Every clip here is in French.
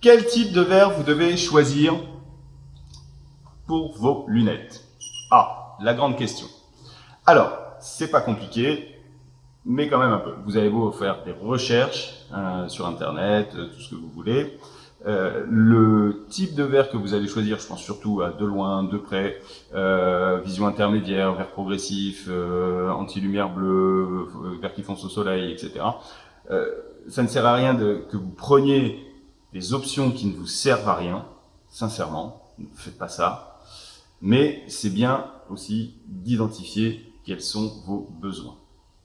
Quel type de verre vous devez choisir pour vos lunettes? Ah, la grande question. Alors, c'est pas compliqué, mais quand même un peu. Vous allez vous faire des recherches euh, sur Internet, euh, tout ce que vous voulez. Euh, le type de verre que vous allez choisir, je pense surtout à de loin, de près, vision intermédiaire, verre progressif, anti-lumière bleue, verre qui fonce au soleil, etc. ça ne sert à rien que vous preniez des options qui ne vous servent à rien, sincèrement, ne faites pas ça. Mais c'est bien aussi d'identifier quels sont vos besoins.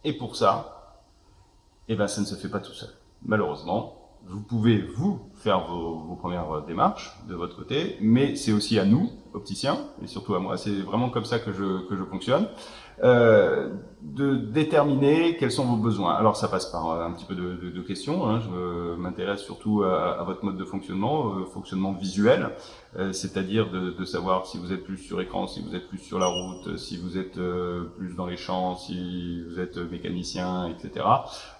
Et pour ça, eh ben, ça ne se fait pas tout seul. Malheureusement, vous pouvez, vous, faire vos, vos, premières démarches de votre côté, mais c'est aussi à nous, opticiens, et surtout à moi, c'est vraiment comme ça que je, que je fonctionne, euh, de déterminer quels sont vos besoins. Alors ça passe par un petit peu de, de, de questions, hein. je m'intéresse surtout à, à, votre mode de fonctionnement, euh, fonctionnement visuel, euh, c'est-à-dire de, de, savoir si vous êtes plus sur écran, si vous êtes plus sur la route, si vous êtes euh, plus dans les champs, si vous êtes mécanicien, etc.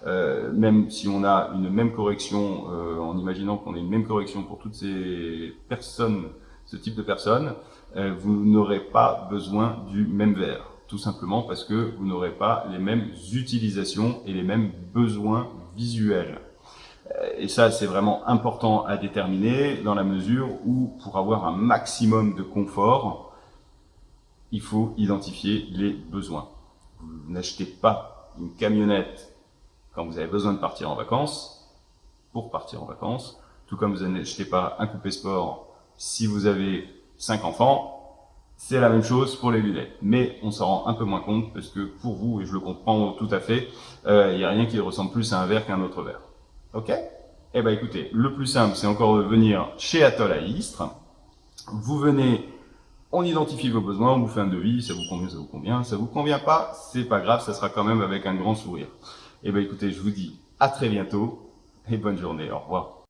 Euh, même si on a une même correction, en imaginant qu'on ait une même correction pour toutes ces personnes, ce type de personnes, vous n'aurez pas besoin du même verre tout simplement parce que vous n'aurez pas les mêmes utilisations et les mêmes besoins visuels. Euh, et ça, c'est vraiment important à déterminer dans la mesure où, pour avoir un maximum de confort, il faut identifier les besoins. Vous n'achetez pas une camionnette quand vous avez besoin de partir en vacances, pour partir en vacances, tout comme vous n'achetez pas un coupé sport si vous avez cinq enfants, c'est la même chose pour les lunettes, mais on s'en rend un peu moins compte parce que pour vous, et je le comprends tout à fait, euh, il n'y a rien qui ressemble plus à un verre qu'un autre verre. Ok? Eh ben écoutez, le plus simple, c'est encore de venir chez Atoll à Istres. Vous venez, on identifie vos besoins, on vous fait un devis, ça vous convient, ça vous convient, ça vous convient pas, c'est pas grave, ça sera quand même avec un grand sourire. Eh ben écoutez, je vous dis à très bientôt et bonne journée, au revoir.